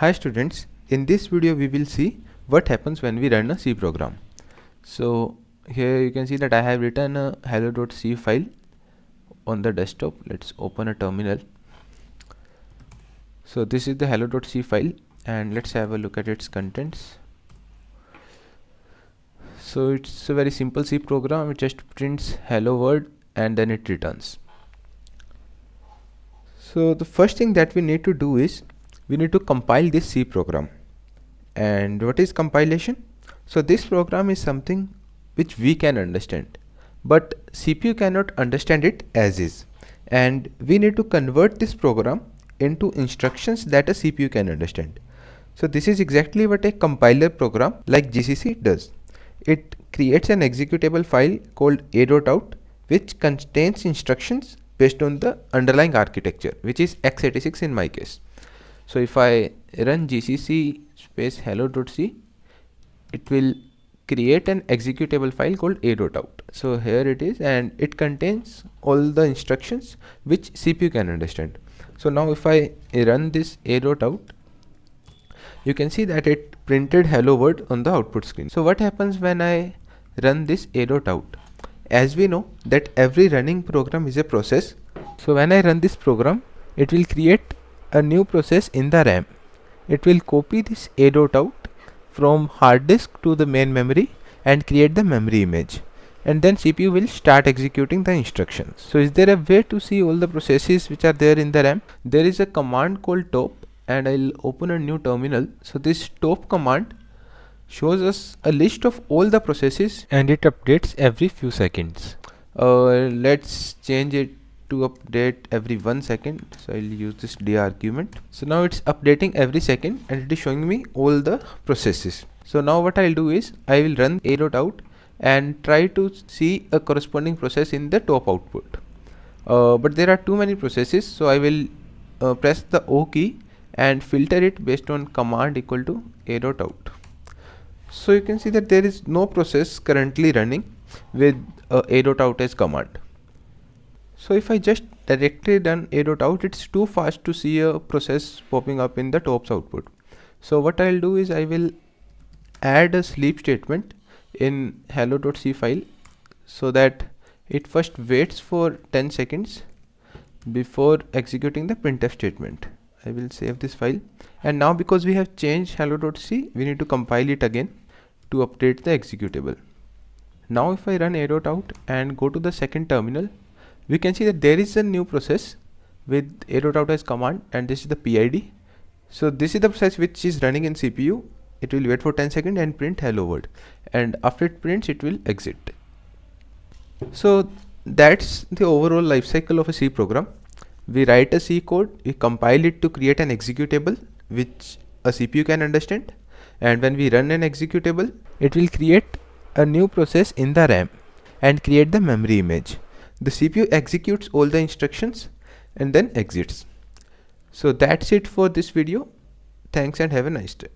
Hi students, in this video we will see what happens when we run a C program. So here you can see that I have written a hello.c file on the desktop. Let's open a terminal. So this is the hello.c file and let's have a look at its contents. So it's a very simple C program. It just prints hello world and then it returns. So the first thing that we need to do is we need to compile this C program. And what is compilation? So this program is something which we can understand, but CPU cannot understand it as is. And we need to convert this program into instructions that a CPU can understand. So this is exactly what a compiler program like GCC does. It creates an executable file called a.out which contains instructions based on the underlying architecture which is x86 in my case so if I run gcc space hello.c it will create an executable file called a.out so here it is and it contains all the instructions which CPU can understand. So now if I run this a.out you can see that it printed hello world on the output screen. So what happens when I run this a.out as we know that every running program is a process. So when I run this program it will create a new process in the RAM it will copy this A dot out from hard disk to the main memory and create the memory image and then CPU will start executing the instructions. So is there a way to see all the processes which are there in the RAM? There is a command called top and I'll open a new terminal. So this top command shows us a list of all the processes and it updates every few seconds uh, let's change it to update every one second. So I'll use this d argument. So now it's updating every second and it is showing me all the processes. So now what I'll do is I will run a dot out and try to see a corresponding process in the top output. Uh, but there are too many processes so I will uh, press the O key and filter it based on command equal to a dot out. So you can see that there is no process currently running with uh, out as command so if I just directly run a.out it's too fast to see a process popping up in the tops output. So what I'll do is I will add a sleep statement in hello.c file so that it first waits for 10 seconds before executing the printf statement. I will save this file. And now because we have changed hello.c we need to compile it again to update the executable. Now if I run a.out out and go to the second terminal, we can see that there is a new process with a.out as command and this is the PID. So this is the process which is running in CPU. It will wait for 10 seconds and print hello world and after it prints it will exit. So that's the overall life cycle of a C program. We write a C code, we compile it to create an executable which a CPU can understand and when we run an executable it will create a new process in the RAM and create the memory image. The CPU executes all the instructions and then exits. So that's it for this video. Thanks and have a nice day.